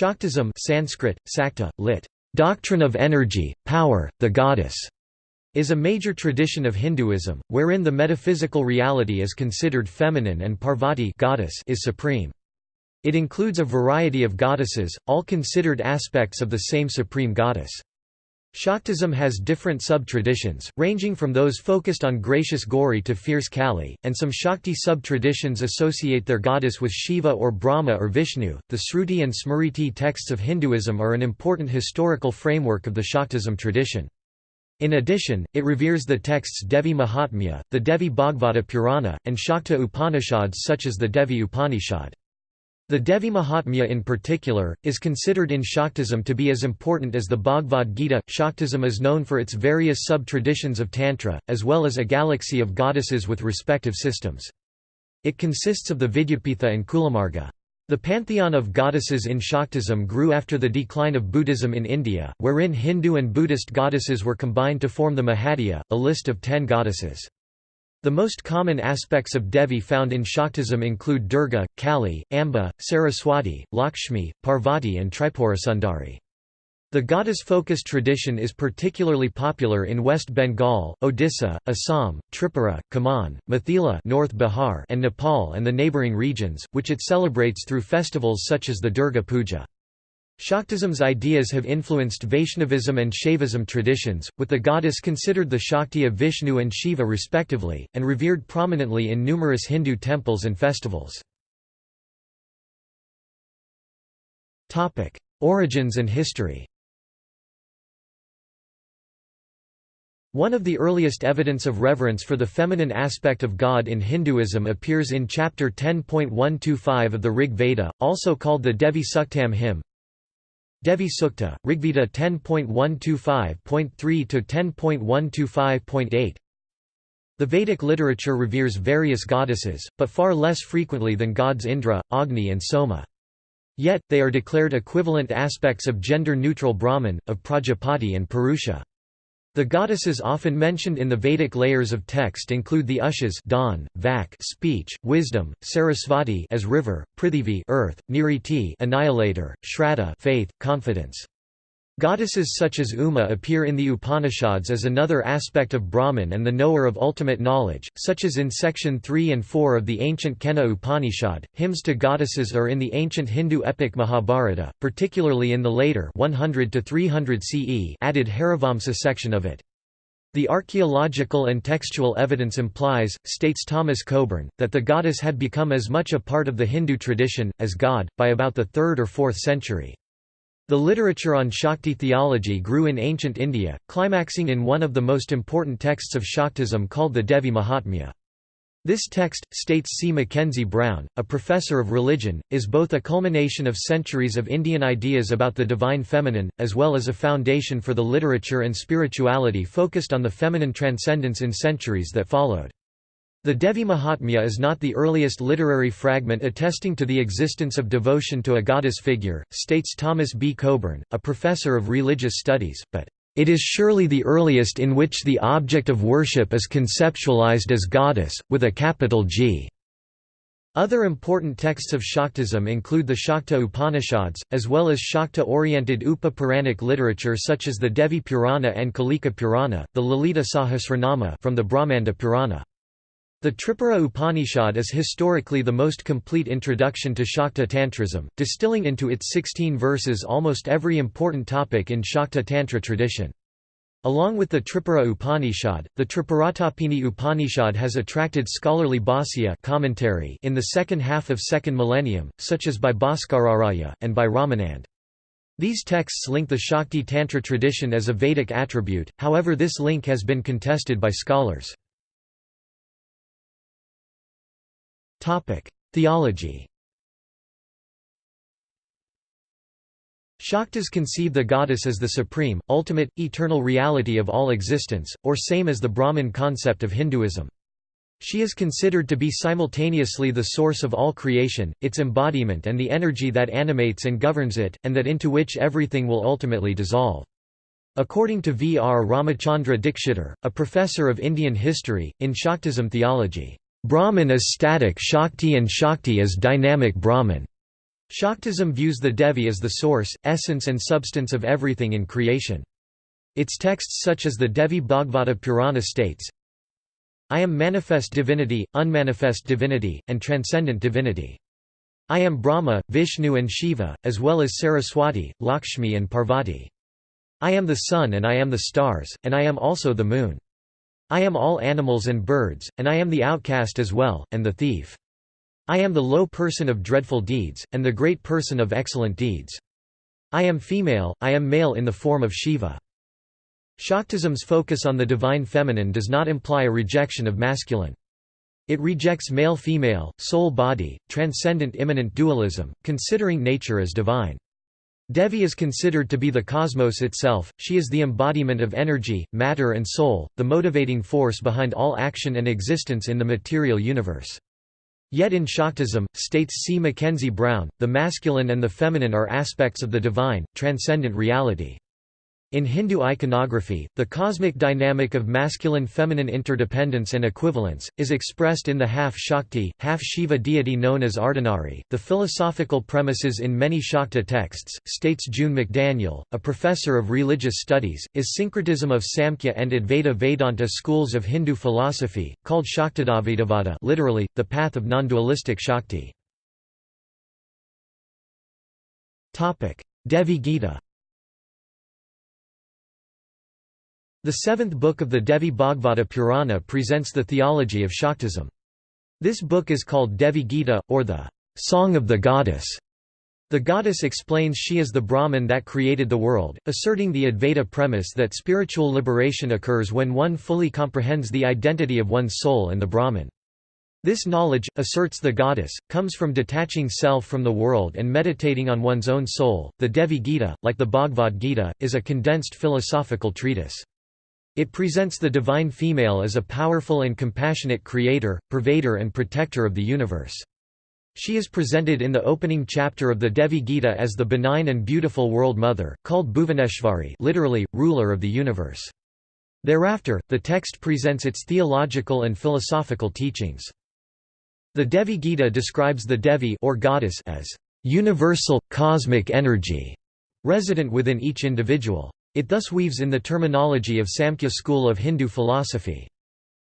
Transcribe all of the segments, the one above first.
Shaktism Sanskrit, sakta, lit. Doctrine of energy, power, the goddess, is a major tradition of Hinduism, wherein the metaphysical reality is considered feminine and Parvati goddess is supreme. It includes a variety of goddesses, all considered aspects of the same supreme goddess. Shaktism has different sub-traditions, ranging from those focused on gracious Gauri to fierce Kali, and some Shakti sub-traditions associate their goddess with Shiva or Brahma or Vishnu. The Sruti and Smriti texts of Hinduism are an important historical framework of the Shaktism tradition. In addition, it reveres the texts Devi Mahatmya, the Devi Bhagavata Purana, and Shakta Upanishads such as the Devi Upanishad. The Devi Mahatmya in particular, is considered in Shaktism to be as important as the Bhagavad Gita. Shaktism is known for its various sub-traditions of Tantra, as well as a galaxy of goddesses with respective systems. It consists of the Vidyapitha and Kulamarga. The pantheon of goddesses in Shaktism grew after the decline of Buddhism in India, wherein Hindu and Buddhist goddesses were combined to form the Mahavidya, a list of ten goddesses. The most common aspects of Devi found in Shaktism include Durga, Kali, Amba, Saraswati, Lakshmi, Parvati and Tripurasundari. The goddess-focused tradition is particularly popular in West Bengal, Odisha, Assam, Tripura, Kumaon, Mithila North Bihar and Nepal and the neighbouring regions, which it celebrates through festivals such as the Durga Puja. Shaktism's ideas have influenced Vaishnavism and Shaivism traditions, with the goddess considered the Shakti of Vishnu and Shiva respectively, and revered prominently in numerous Hindu temples and festivals. Origins and history One of the earliest evidence of reverence for the feminine aspect of God in Hinduism appears in chapter 10.125 of the Rig Veda, also called the Devi Suktam hymn, Devi Sukta, Rigveda 10.125.3 to 10.125.8. The Vedic literature reveres various goddesses, but far less frequently than gods Indra, Agni and Soma. Yet, they are declared equivalent aspects of gender-neutral Brahman, of Prajapati and Purusha. The goddesses often mentioned in the Vedic layers of text include the Ushas dawn, Vak speech, wisdom, Sarasvati as river, Prithivi earth, Niriti annihilator, Shraddha faith, confidence. Goddesses such as Uma appear in the Upanishads as another aspect of Brahman and the knower of ultimate knowledge, such as in section 3 and 4 of the ancient Kena Upanishad. Hymns to goddesses are in the ancient Hindu epic Mahabharata, particularly in the later 100 to 300 CE added Harivamsa section of it. The archaeological and textual evidence implies, states Thomas Coburn, that the goddess had become as much a part of the Hindu tradition, as God, by about the 3rd or 4th century. The literature on Shakti theology grew in ancient India, climaxing in one of the most important texts of Shaktism called the Devi Mahatmya. This text, states C. Mackenzie Brown, a professor of religion, is both a culmination of centuries of Indian ideas about the divine feminine, as well as a foundation for the literature and spirituality focused on the feminine transcendence in centuries that followed. The Devi Mahatmya is not the earliest literary fragment attesting to the existence of devotion to a goddess figure, states Thomas B. Coburn, a professor of religious studies, but it is surely the earliest in which the object of worship is conceptualized as goddess, with a capital G. Other important texts of Shaktism include the Shakta Upanishads, as well as Shakta-oriented Upa-Puranic literature such as the Devi Purana and Kalika Purana, the Lalita Sahasranama from the Brahmanda Purana. The Tripura Upanishad is historically the most complete introduction to Shakta Tantrism, distilling into its 16 verses almost every important topic in Shakta Tantra tradition. Along with the Tripura Upanishad, the Tripuratapini Upanishad has attracted scholarly bhāsya commentary in the second half of second millennium, such as by Bhaskararaya, and by Ramanand. These texts link the Shakti Tantra tradition as a Vedic attribute, however this link has been contested by scholars. Theology Shaktas conceive the goddess as the supreme, ultimate, eternal reality of all existence, or same as the Brahman concept of Hinduism. She is considered to be simultaneously the source of all creation, its embodiment and the energy that animates and governs it, and that into which everything will ultimately dissolve. According to V. R. Ramachandra Dikshitar, a professor of Indian history, in Shaktism theology, Brahman is static Shakti and Shakti is dynamic Brahman. Shaktism views the Devi as the source, essence and substance of everything in creation. Its texts such as the Devi Bhagavata Purana states, I am manifest divinity, unmanifest divinity, and transcendent divinity. I am Brahma, Vishnu and Shiva, as well as Saraswati, Lakshmi and Parvati. I am the sun and I am the stars, and I am also the moon. I am all animals and birds, and I am the outcast as well, and the thief. I am the low person of dreadful deeds, and the great person of excellent deeds. I am female, I am male in the form of Shiva. Shaktism's focus on the divine feminine does not imply a rejection of masculine. It rejects male-female, soul-body, transcendent immanent dualism, considering nature as divine. Devi is considered to be the cosmos itself, she is the embodiment of energy, matter and soul, the motivating force behind all action and existence in the material universe. Yet in Shaktism, states C. Mackenzie Brown, the masculine and the feminine are aspects of the divine, transcendent reality. In Hindu iconography, the cosmic dynamic of masculine-feminine interdependence and equivalence is expressed in the half-Shakti, half-Shiva deity known as Ardhanari. The philosophical premises in many Shakta texts, states June McDaniel, a professor of religious studies, is syncretism of Samkhya and Advaita Vedanta schools of Hindu philosophy, called Shaktadvaitavada, literally the path of non-dualistic Shakti. Devi Gita The seventh book of the Devi Bhagavata Purana presents the theology of Shaktism. This book is called Devi Gita, or the Song of the Goddess. The goddess explains she is the Brahman that created the world, asserting the Advaita premise that spiritual liberation occurs when one fully comprehends the identity of one's soul and the Brahman. This knowledge, asserts the goddess, comes from detaching self from the world and meditating on one's own soul. The Devi Gita, like the Bhagavad Gita, is a condensed philosophical treatise. It presents the divine female as a powerful and compassionate creator, pervader and protector of the universe. She is presented in the opening chapter of the Devi Gita as the benign and beautiful world mother, called Bhuvaneshwari literally, ruler of the universe. Thereafter, the text presents its theological and philosophical teachings. The Devi Gita describes the Devi or goddess as universal, cosmic energy, resident within each individual. It thus weaves in the terminology of Samkhya school of Hindu philosophy.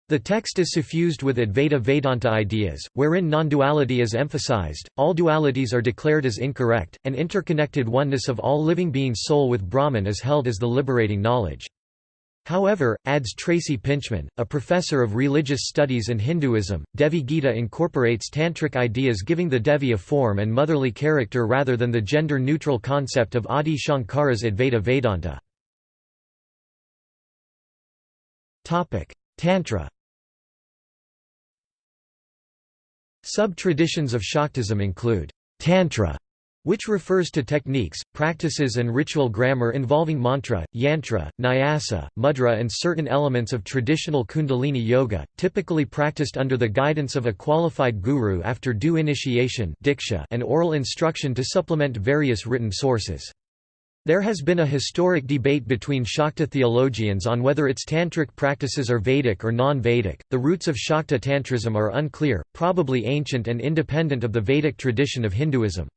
The text is suffused with Advaita Vedanta ideas, wherein non-duality is emphasized, all dualities are declared as incorrect, and interconnected oneness of all living beings soul with Brahman is held as the liberating knowledge. However, adds Tracy Pintchman, a professor of religious studies and Hinduism, Devi Gita incorporates tantric ideas giving the Devi a form and motherly character rather than the gender-neutral concept of Adi Shankara's Advaita Vedanta. Tantra Sub-traditions of Shaktism include Tantra, which refers to techniques, practices and ritual grammar involving mantra, yantra, nyasa, mudra and certain elements of traditional kundalini yoga, typically practiced under the guidance of a qualified guru after due initiation and oral instruction to supplement various written sources. There has been a historic debate between Shakta theologians on whether its tantric practices are Vedic or non-Vedic. The roots of Shakta tantrism are unclear, probably ancient and independent of the Vedic tradition of Hinduism.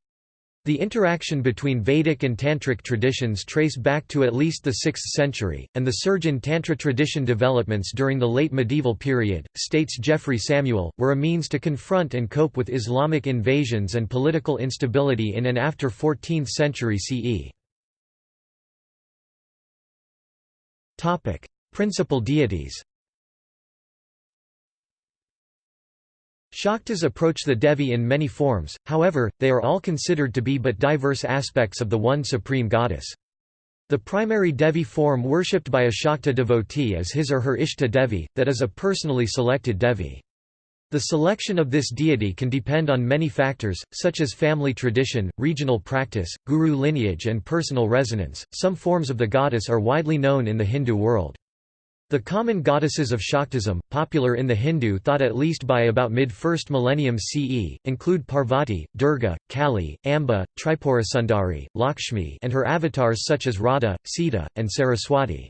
The interaction between Vedic and Tantric traditions trace back to at least the 6th century, and the surge in Tantra tradition developments during the late medieval period, states Geoffrey Samuel, were a means to confront and cope with Islamic invasions and political instability in and after 14th century CE. Principal deities Shaktas approach the Devi in many forms, however, they are all considered to be but diverse aspects of the one supreme goddess. The primary Devi form worshipped by a Shakta devotee is his or her Ishta Devi, that is a personally selected Devi. The selection of this deity can depend on many factors, such as family tradition, regional practice, guru lineage, and personal resonance. Some forms of the goddess are widely known in the Hindu world. The common goddesses of Shaktism, popular in the Hindu thought at least by about mid-1st millennium CE, include Parvati, Durga, Kali, Amba, Tripurasundari, Lakshmi and her avatars such as Radha, Sita, and Saraswati.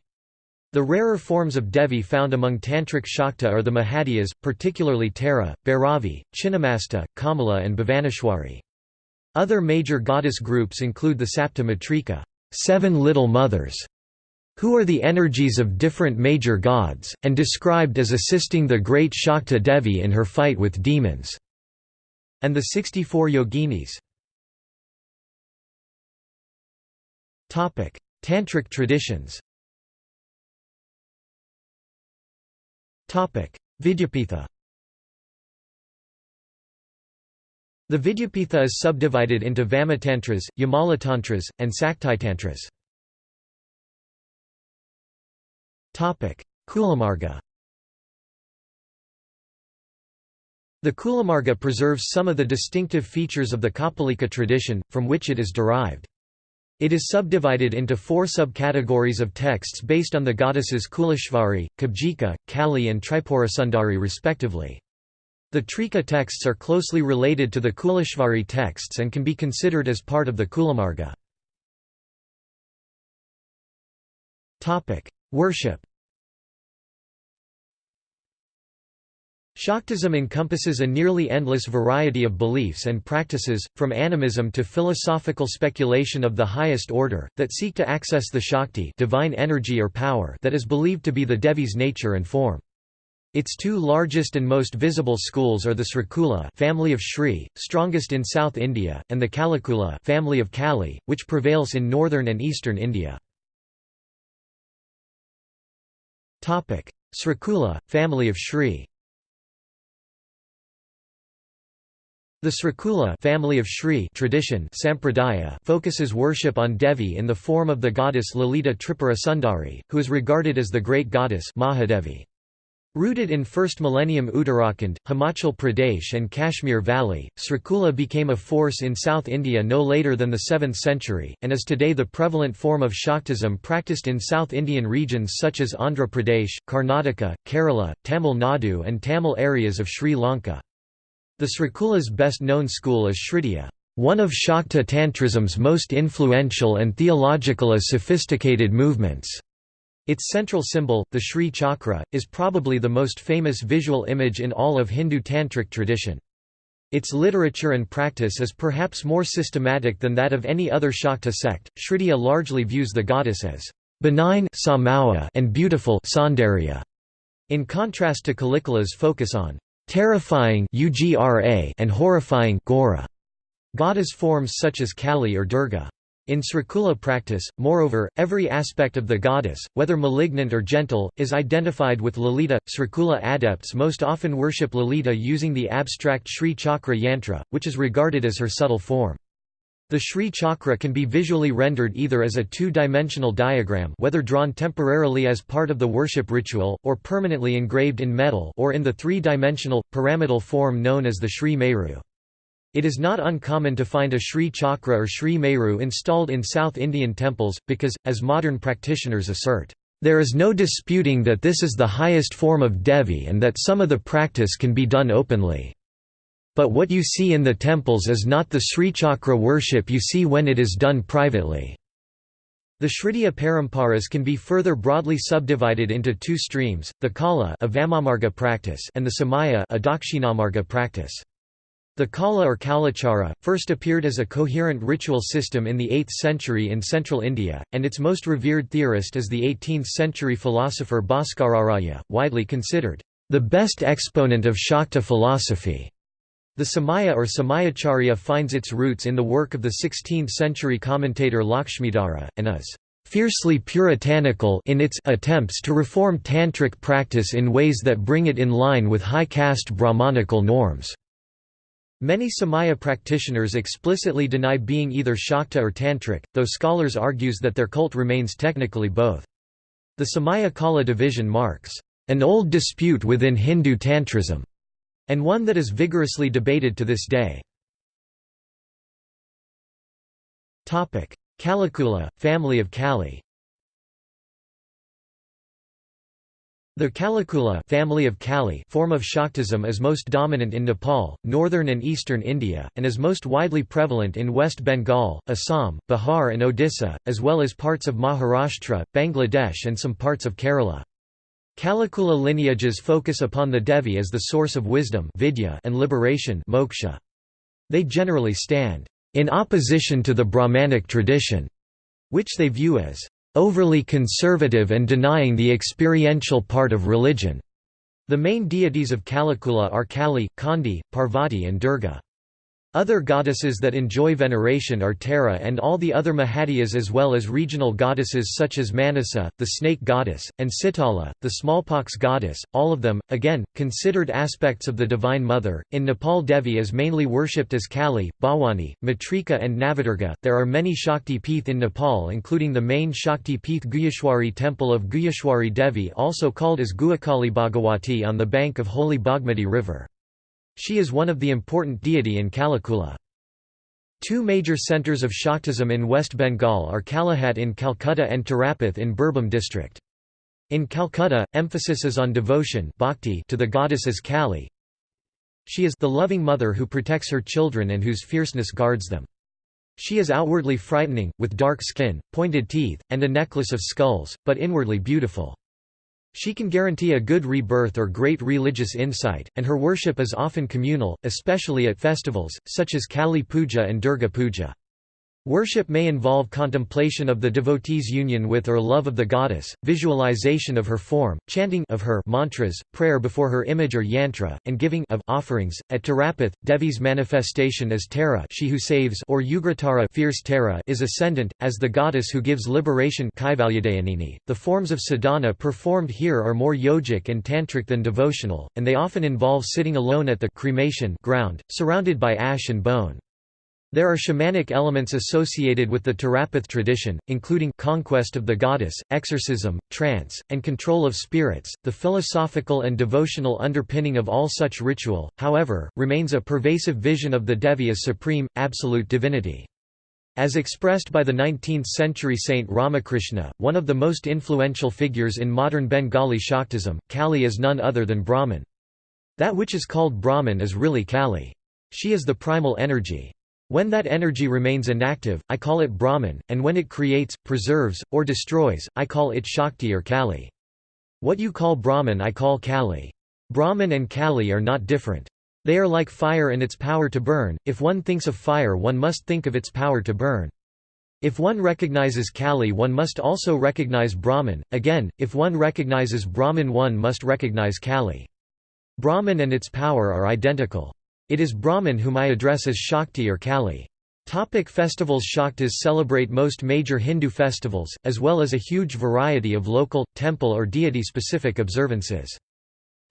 The rarer forms of Devi found among Tantric Shakta are the Mahavidyas, particularly Tara, Bhairavi, Chinnamasta, Kamala and Bhuvaneshwari. Other major goddess groups include the Sapta Matrika seven little mothers", who are the energies of different major gods, and described as assisting the great Shakta Devi in her fight with demons, and the 64 yoginis. Tantric traditions Vidyapitha The Vidyapitha is subdivided into Vamatantras, Yamalatantras, and Saktitantras. Kulamarga The Kulamarga preserves some of the distinctive features of the Kapalika tradition, from which it is derived. It is subdivided into four subcategories of texts based on the goddesses Kuleshvari, Kubjika, Kali and Tripurasundari respectively. The Trika texts are closely related to the Kuleshvari texts and can be considered as part of the Kulamarga. Worship Shaktism encompasses a nearly endless variety of beliefs and practices, from animism to philosophical speculation of the highest order, that seek to access the Shakti divine energy or power that is believed to be the Devi's nature and form. Its two largest and most visible schools are the Srikula family of Shri, strongest in South India, and the Kalikula family of Kali, which prevails in northern and eastern India. Srikula, family of Shri The Srikula family of Shri tradition Sampradaya focuses worship on Devi in the form of the goddess Lalita Tripura Sundari, who is regarded as the great goddess Mahadevi. Rooted in 1st millennium Uttarakhand, Himachal Pradesh and Kashmir Valley, Srikula became a force in South India no later than the 7th century, and is today the prevalent form of Shaktism practiced in South Indian regions such as Andhra Pradesh, Karnataka, Kerala, Tamil Nadu and Tamil areas of Sri Lanka. The Srikula's best known school is Srividya, one of Shakta Tantrism's most influential and theological as sophisticated movements. Its central symbol, the Sri Chakra, is probably the most famous visual image in all of Hindu tantric tradition. Its literature and practice is perhaps more systematic than that of any other Shakta sect. Srividya largely views the goddess as benign and beautiful in contrast to Kalikula's focus on terrifying and horrifying goddess forms such as Kali or Durga. In Srikula practice, moreover, every aspect of the goddess, whether malignant or gentle, is identified with Lalita. Srikula adepts most often worship Lalita using the abstract Sri Chakra yantra, which is regarded as her subtle form. The Sri Chakra can be visually rendered either as a two-dimensional diagram whether drawn temporarily as part of the worship ritual, or permanently engraved in metal or in the three-dimensional, pyramidal form known as the Sri Meru. It is not uncommon to find a Sri Chakra or Sri Meru installed in South Indian temples, because, as modern practitioners assert, there is no disputing that this is the highest form of Devi and that some of the practice can be done openly. But what you see in the temples is not the Sri Chakra worship you see when it is done privately. The Srividya Paramparas can be further broadly subdivided into two streams, the Kala a practice and the Samaya a Dakshinamarga practice. The Kala or Kaulachara, first appeared as a coherent ritual system in the 8th century in central India, and its most revered theorist is the 18th-century philosopher Bhaskararaya, widely considered the best exponent of Shakta philosophy. The Samaya or Samayacharya finds its roots in the work of the 16th-century commentator Lakshmidhara, and is fiercely puritanical in its attempts to reform tantric practice in ways that bring it in line with high caste Brahmanical norms. Many Samaya practitioners explicitly deny being either Shakta or Tantric, though scholars argues that their cult remains technically both. The Samaya Kala division marks an old dispute within Hindu Tantrism, and one that is vigorously debated to this day. Kalikula, family of Kali The Kalikula family of Kali form of Shaktism is most dominant in Nepal, northern and eastern India, and is most widely prevalent in West Bengal, Assam, Bihar and Odisha, as well as parts of Maharashtra, Bangladesh and some parts of Kerala. Kalikula lineages focus upon the Devi as the source of wisdom vidya and liberation moksha. They generally stand in opposition to the Brahmanic tradition, which they view as overly conservative and denying the experiential part of religion. The main deities of Kalikula are Kali, Khandi, Parvati and Durga. Other goddesses that enjoy veneration are Tara and all the other Mahavidyas as well as regional goddesses such as Manasa, the snake goddess, and Sitala, the smallpox goddess, all of them, again, considered aspects of the Divine Mother. In Nepal Devi is mainly worshipped as Kali, Bhavani, Matrika and Navadurga. There are many Shakti Peeth in Nepal including the main Shakti Peeth Guhyeshwari temple of Guhyeshwari Devi also called as Guhyakali Bhagawati on the bank of holy Bagmati river. She is one of the important deity in Kalikula. Two major centres of Shaktism in West Bengal are Kalighat in Calcutta and Tarapith in Birbhum district. In Calcutta, emphasis is on devotion bhakti to the goddess as Kali. She is the loving mother who protects her children and whose fierceness guards them. She is outwardly frightening, with dark skin, pointed teeth, and a necklace of skulls, but inwardly beautiful. She can guarantee a good rebirth or great religious insight, and her worship is often communal, especially at festivals, such as Kali Puja and Durga Puja. Worship may involve contemplation of the devotee's union with or love of the goddess, visualization of her form, chanting of her mantras, prayer before her image or yantra, and giving of offerings. At Tarapith, Devi's manifestation as Tara, she who saves, or Ugratara, fierce Tara, is ascendant as the goddess who gives liberation. The forms of sadhana performed here are more yogic and tantric than devotional, and they often involve sitting alone at the cremation ground, surrounded by ash and bone. There are shamanic elements associated with the Tarapith tradition, including conquest of the goddess, exorcism, trance, and control of spirits. The philosophical and devotional underpinning of all such ritual, however, remains a pervasive vision of the Devi as supreme, absolute divinity. As expressed by the 19th-century saint Ramakrishna, one of the most influential figures in modern Bengali Shaktism, Kali is none other than Brahman. That which is called Brahman is really Kali. She is the primal energy. When that energy remains inactive, I call it Brahman, and when it creates, preserves, or destroys, I call it Shakti or Kali. What you call Brahman I call Kali. Brahman and Kali are not different. They are like fire and its power to burn, if one thinks of fire one must think of its power to burn. If one recognizes Kali one must also recognize Brahman, again, if one recognizes Brahman one must recognize Kali. Brahman and its power are identical. It is Brahman whom I address as Shakti or Kali. Topic festivals Shaktas celebrate most major Hindu festivals, as well as a huge variety of local, temple or deity-specific observances.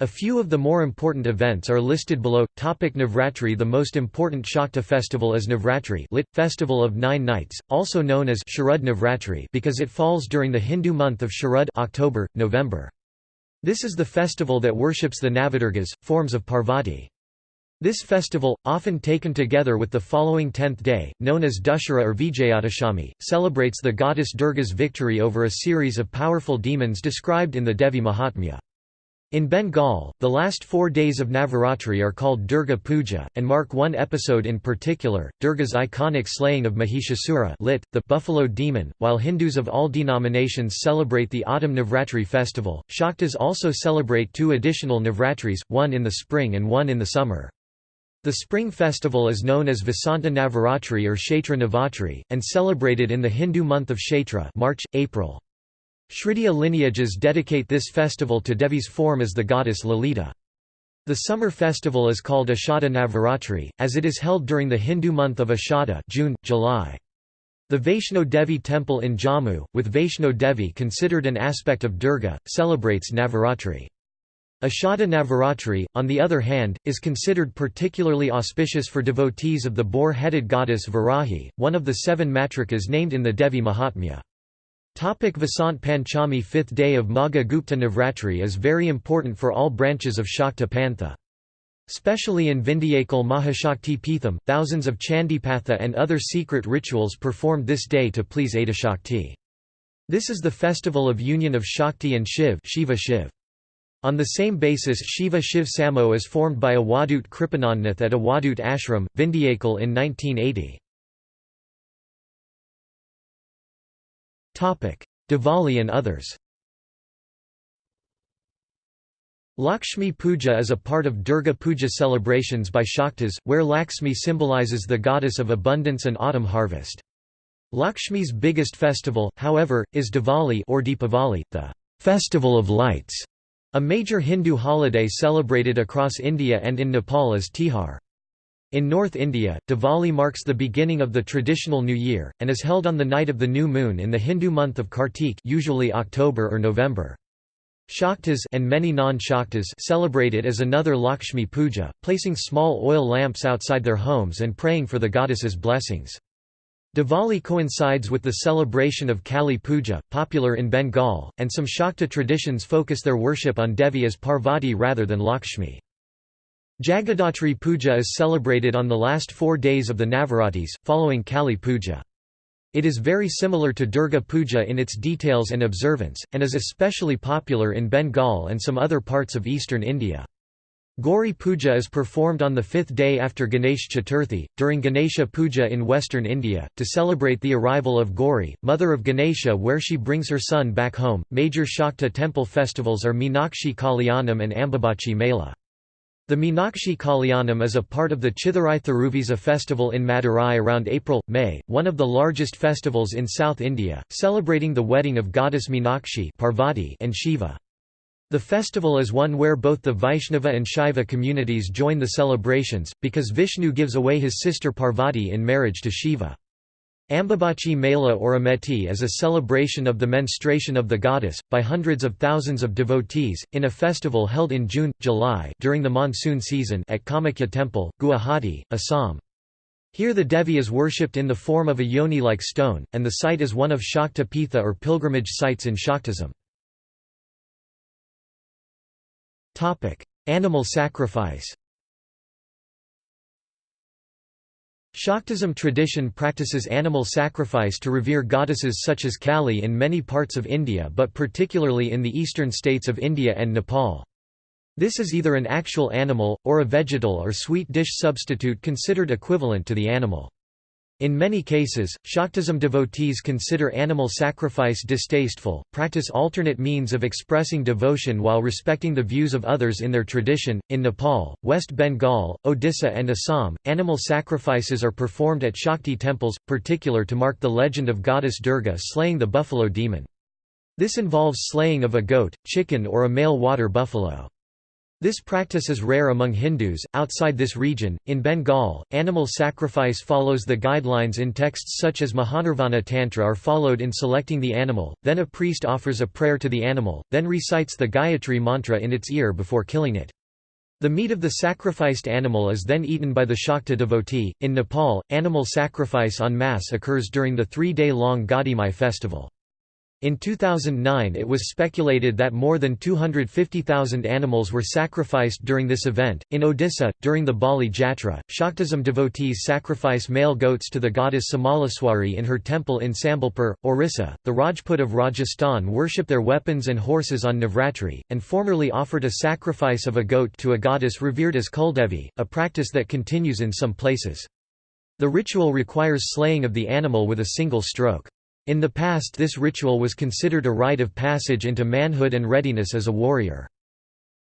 A few of the more important events are listed below. Topic Navratri The most important Shakta festival is Navratri lit, Festival of Nine Nights, also known as Sharad Navratri because it falls during the Hindu month of Sharad October, November. This is the festival that worships the Navadurgas, forms of Parvati. This festival, often taken together with the following tenth day, known as Dussehra or Vijayadashami, celebrates the goddess Durga's victory over a series of powerful demons described in the Devi Mahatmya. In Bengal, the last four days of Navaratri are called Durga Puja, and mark one episode in particular, Durga's iconic slaying of Mahishasura lit, the buffalo demon. While Hindus of all denominations celebrate the autumn Navratri festival, Shaktas also celebrate two additional Navratris, one in the spring and one in the summer. The spring festival is known as Vasanta Navaratri or Kshetra Navatri, and celebrated in the Hindu month of Kshetra March, April. Srividya lineages dedicate this festival to Devi's form as the goddess Lalita. The summer festival is called Ashada Navaratri, as it is held during the Hindu month of Ashada June, July. The Vaishno Devi temple in Jammu, with Vaishno Devi considered an aspect of Durga, celebrates Navaratri. Ashada Navaratri, on the other hand, is considered particularly auspicious for devotees of the boar-headed goddess Varahi, one of the seven matrikas named in the Devi Mahatmya. Topic Vasant Panchami Fifth day of Magha Gupta Navratri is very important for all branches of Shakta Pantha. Especially in Vindhyachal Mahashakti Peetham, thousands of Chandipatha and other secret rituals performed this day to please Adishakti. This is the festival of union of Shakti and Shiv, Shiva Shiv. On the same basis Shiva Shiv Samo is formed by Awadut Kripanandnath at Awadut Ashram, Vindhyachal in 1980. Diwali and others Lakshmi Puja is a part of Durga Puja celebrations by Shaktas, where Lakshmi symbolizes the goddess of abundance and autumn harvest. Lakshmi's biggest festival, however, is Diwali or Deepavali, the festival of lights, a major Hindu holiday celebrated across India and in Nepal is Tihar. In North India, Diwali marks the beginning of the traditional New Year, and is held on the night of the new moon in the Hindu month of Kartik usually October or November. Shaktas and many non-Shaktas celebrate it as another Lakshmi Puja, placing small oil lamps outside their homes and praying for the goddess's blessings. Diwali coincides with the celebration of Kali Puja, popular in Bengal, and some Shakta traditions focus their worship on Devi as Parvati rather than Lakshmi. Jagadhatri Puja is celebrated on the last four days of the Navaratis, following Kali Puja. It is very similar to Durga Puja in its details and observance, and is especially popular in Bengal and some other parts of eastern India. Gauri Puja is performed on the fifth day after Ganesh Chaturthi, during Ganesha Puja in western India, to celebrate the arrival of Gauri, mother of Ganesha, where she brings her son back home. Major Shakta temple festivals are Meenakshi Kalyanam and Ambubachi Mela. The Meenakshi Kalyanam is a part of the Chithirai Thiruvizha festival in Madurai around April-May, one of the largest festivals in South India, celebrating the wedding of goddess Meenakshi Parvati and Shiva. The festival is one where both the Vaishnava and Shaiva communities join the celebrations, because Vishnu gives away his sister Parvati in marriage to Shiva. Ambubachi Mela or Ameti is a celebration of the menstruation of the goddess, by hundreds of thousands of devotees, in a festival held in June, July during the monsoon season at Kamakhya Temple, Guwahati, Assam. Here the Devi is worshipped in the form of a yoni-like stone, and the site is one of Shakta Pitha or pilgrimage sites in Shaktism. Animal sacrifice Shaktism tradition practices animal sacrifice to revere goddesses such as Kali in many parts of India but particularly in the eastern states of India and Nepal. This is either an actual animal, or a vegetal or sweet dish substitute considered equivalent to the animal. In many cases, Shaktism devotees consider animal sacrifice distasteful, practice alternate means of expressing devotion while respecting the views of others in their tradition. In Nepal, West Bengal, Odisha, and Assam, animal sacrifices are performed at Shakti temples, particular to mark the legend of goddess Durga slaying the buffalo demon. This involves slaying of a goat, chicken, or a male water buffalo. This practice is rare among Hindus. Outside this region, in Bengal, animal sacrifice follows the guidelines in texts such as Mahanirvana Tantra are followed in selecting the animal, then a priest offers a prayer to the animal, then recites the Gayatri mantra in its ear before killing it. The meat of the sacrificed animal is then eaten by the Shakta devotee. In Nepal, animal sacrifice en masse occurs during the three day long Gadhimai festival. In 2009 it was speculated that more than 250,000 animals were sacrificed during this event. In Odisha, during the Bali Jatra, Shaktism devotees sacrifice male goats to the goddess Samaleswari in her temple in Sambalpur, Orissa. The Rajput of Rajasthan worship their weapons and horses on Navratri, and formerly offered a sacrifice of a goat to a goddess revered as Kuldevi, a practice that continues in some places. The ritual requires slaying of the animal with a single stroke. In the past this ritual was considered a rite of passage into manhood and readiness as a warrior.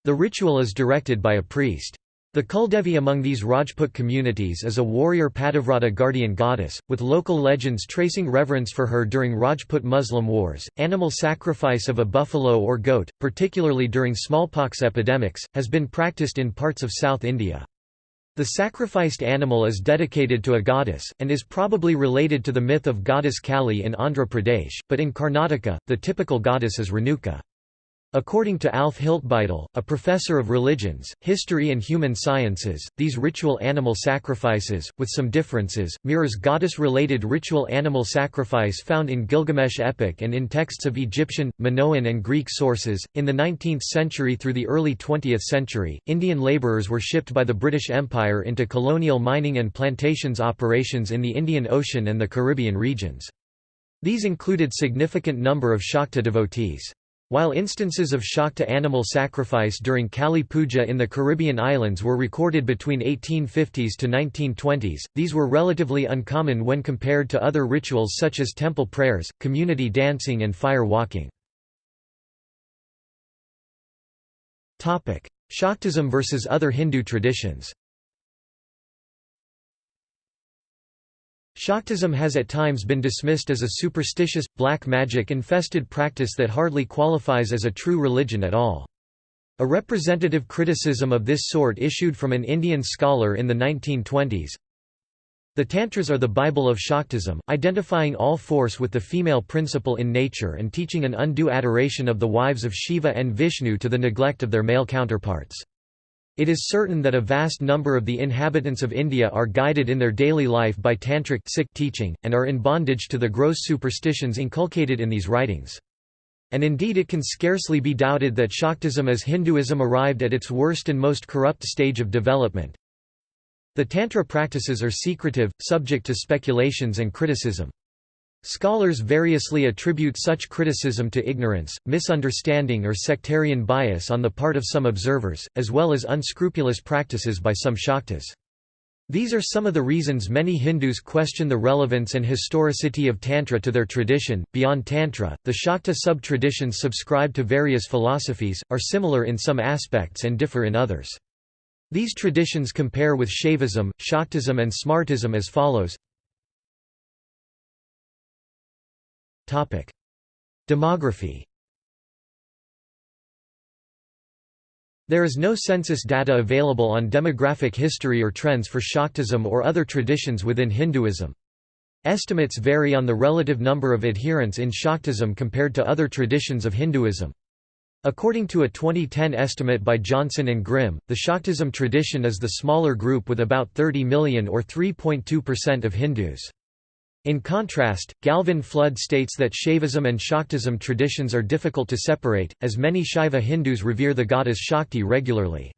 The ritual is directed by a priest. The Kuldevi among these Rajput communities is a warrior Pativrata guardian goddess, with local legends tracing reverence for her during Rajput Muslim wars. Animal sacrifice of a buffalo or goat, particularly during smallpox epidemics, has been practiced in parts of South India. The sacrificed animal is dedicated to a goddess, and is probably related to the myth of goddess Kali in Andhra Pradesh, but in Karnataka, the typical goddess is Renuka. According to Alf Hiltebeitel, a professor of religions, history and human sciences, these ritual animal sacrifices, with some differences, mirrors goddess-related ritual animal sacrifice found in Gilgamesh epic and in texts of Egyptian, Minoan and Greek sources. In the 19th century through the early 20th century, Indian labourers were shipped by the British Empire into colonial mining and plantations operations in the Indian Ocean and the Caribbean regions. These included significant number of Shakta devotees. While instances of Shakta animal sacrifice during Kali Puja in the Caribbean islands were recorded between 1850s to 1920s, these were relatively uncommon when compared to other rituals such as temple prayers, community dancing and fire walking. Shaktism versus other Hindu traditions Shaktism has at times been dismissed as a superstitious, black magic-infested practice that hardly qualifies as a true religion at all. A representative criticism of this sort issued from an Indian scholar in the 1920s. The Tantras are the Bible of Shaktism, identifying all force with the female principle in nature and teaching an undue adoration of the wives of Shiva and Vishnu to the neglect of their male counterparts. It is certain that a vast number of the inhabitants of India are guided in their daily life by tantric Sikh teaching, and are in bondage to the gross superstitions inculcated in these writings. And indeed it can scarcely be doubted that Shaktism as Hinduism arrived at its worst and most corrupt stage of development. The Tantra practices are secretive, subject to speculations and criticism. Scholars variously attribute such criticism to ignorance, misunderstanding or sectarian bias on the part of some observers, as well as unscrupulous practices by some Shaktas. These are some of the reasons many Hindus question the relevance and historicity of Tantra to their tradition. Beyond Tantra, the Shakta sub traditions subscribe to various philosophies, are similar in some aspects and differ in others. These traditions compare with Shaivism, Shaktism, and Smartism as follows Demography There is no census data available on demographic history or trends for Shaktism or other traditions within Hinduism. Estimates vary on the relative number of adherents in Shaktism compared to other traditions of Hinduism. According to a 2010 estimate by Johnson and Grim, the Shaktism tradition is the smaller group with about 30 million or 3.2% of Hindus. In contrast, Gavin Flood states that Shaivism and Shaktism traditions are difficult to separate, as many Shaiva Hindus revere the goddess Shakti regularly.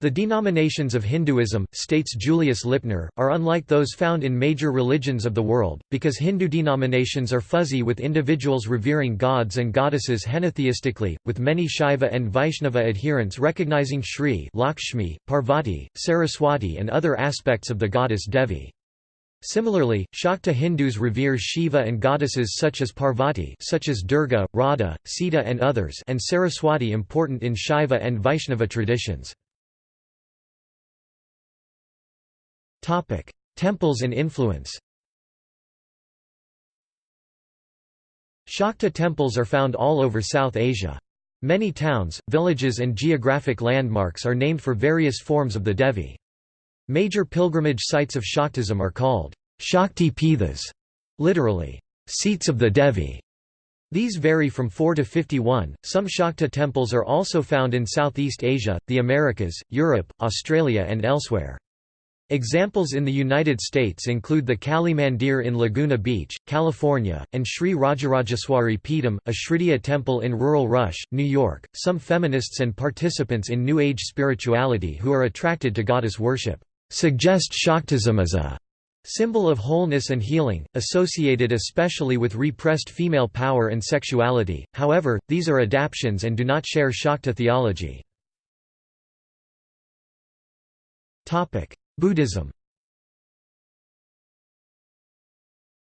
The denominations of Hinduism, states Julius Lipner, are unlike those found in major religions of the world, because Hindu denominations are fuzzy with individuals revering gods and goddesses henotheistically, with many Shaiva and Vaishnava adherents recognizing Shri Lakshmi, Parvati, Saraswati and other aspects of the goddess Devi. Similarly, Shakta Hindus revere Shiva and goddesses such as Parvati such as Durga, Radha, Sita and others and Saraswati important in Shaiva and Vaishnava traditions. Temples and influence Shakta temples are found all over South Asia. Many towns, villages and geographic landmarks are named for various forms of the Devi. Major pilgrimage sites of Shaktism are called Shakti Pithas, literally, seats of the Devi. These vary from 4 to 51. Some Shakta temples are also found in Southeast Asia, the Americas, Europe, Australia, and elsewhere. Examples in the United States include the Kali Mandir in Laguna Beach, California, and Sri Rajarajeswari Peetham, a Srividya temple in rural Rush, New York. Some feminists and participants in New Age spirituality who are attracted to goddess worship suggest Shaktism as a symbol of wholeness and healing, associated especially with repressed female power and sexuality, however, these are adaptations and do not share Shakta theology. Buddhism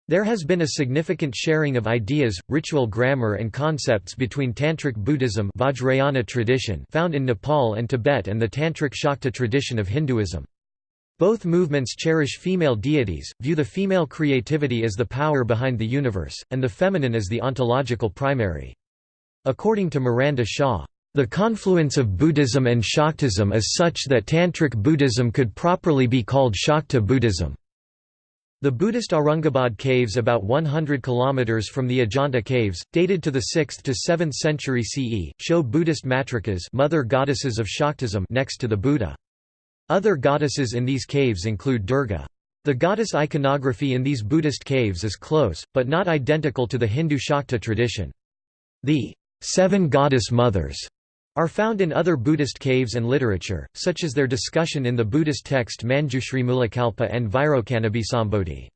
There has been a significant sharing of ideas, ritual grammar and concepts between Tantric Buddhism Vajrayana tradition found in Nepal and Tibet and the Tantric Shakta tradition of Hinduism. Both movements cherish female deities, view the female creativity as the power behind the universe, and the feminine as the ontological primary. According to Miranda Shaw, the confluence of Buddhism and Shaktism is such that Tantric Buddhism could properly be called Shakta Buddhism. The Buddhist Aurangabad caves about 100 km from the Ajanta caves, dated to the 6th to 7th century CE, show Buddhist matrikas mother goddesses of next to the Buddha. Other goddesses in these caves include Durga. The goddess iconography in these Buddhist caves is close, but not identical to the Hindu Shakta tradition. The seven goddess mothers are found in other Buddhist caves and literature, such as their discussion in the Buddhist text Manjushri Mulakalpa and Vairocanabhisambodhi.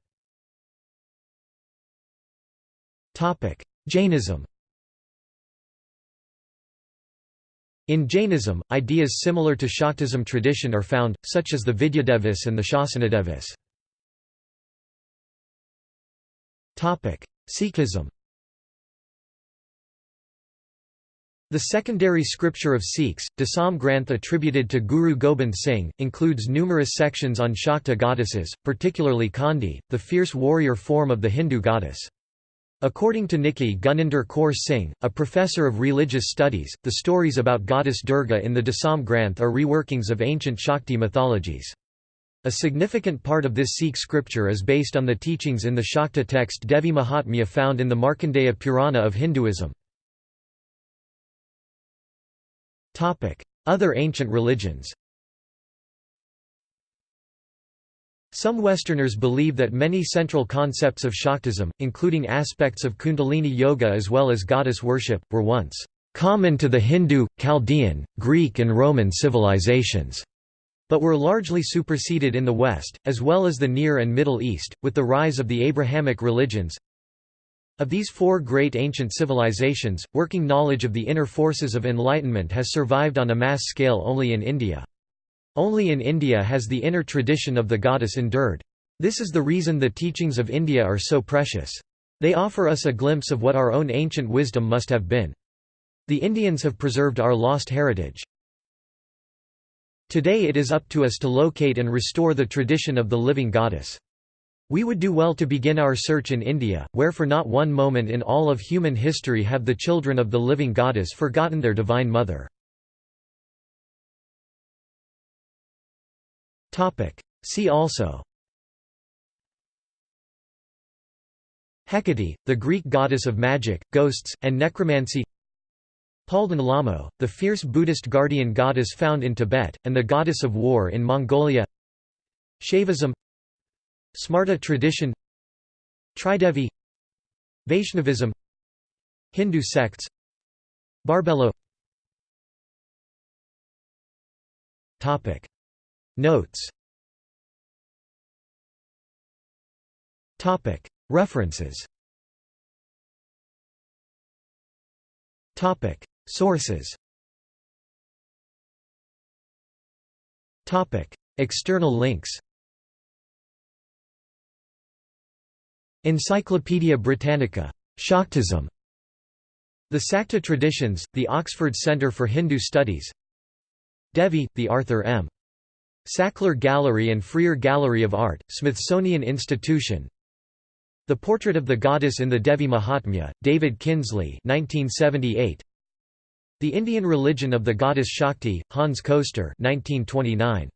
Jainism In Jainism, ideas similar to Shaktism tradition are found, such as the Vidyadevis and the Shasanadevis. Sikhism The secondary scripture of Sikhs, Dasam Granth attributed to Guru Gobind Singh, includes numerous sections on Shakta goddesses, particularly Chandi, the fierce warrior form of the Hindu goddess. According to Nikki Guninder Kaur Singh, a professor of religious studies, the stories about goddess Durga in the Dasam Granth are reworkings of ancient Shakti mythologies. A significant part of this Sikh scripture is based on the teachings in the Shakta text Devi Mahatmya found in the Markandeya Purana of Hinduism. Other ancient religions Some Westerners believe that many central concepts of Shaktism, including aspects of Kundalini Yoga as well as goddess worship, were once common to the Hindu, Chaldean, Greek and Roman civilizations, but were largely superseded in the West, as well as the Near and Middle East, with the rise of the Abrahamic religions, of these four great ancient civilizations, working knowledge of the inner forces of enlightenment has survived on a mass scale only in India. Only in India has the inner tradition of the goddess endured. This is the reason the teachings of India are so precious. They offer us a glimpse of what our own ancient wisdom must have been. The Indians have preserved our lost heritage. Today it is up to us to locate and restore the tradition of the living goddess. We would do well to begin our search in India, where for not one moment in all of human history have the children of the living goddess forgotten their divine mother. See also. Hecate, the Greek goddess of magic, ghosts, and necromancy. Palden Lhamo, the fierce Buddhist guardian goddess found in Tibet, and the goddess of war in Mongolia. Shaivism. Smarta tradition. Tridevi. Vaishnavism. Hindu sects. Barbelo Topic Notes. References. Topic. Sources. Topic. External links. Encyclopædia Britannica. Shaktism. The Sakta Traditions, the Oxford Centre for Hindu Studies. Devi, the Arthur M. Sackler Gallery and Freer Gallery of Art, Smithsonian Institution The Portrait of the Goddess in the Devi Mahatmya, David Kinsley 1978. The Indian Religion of the Goddess Shakti, Hans Koester 1929.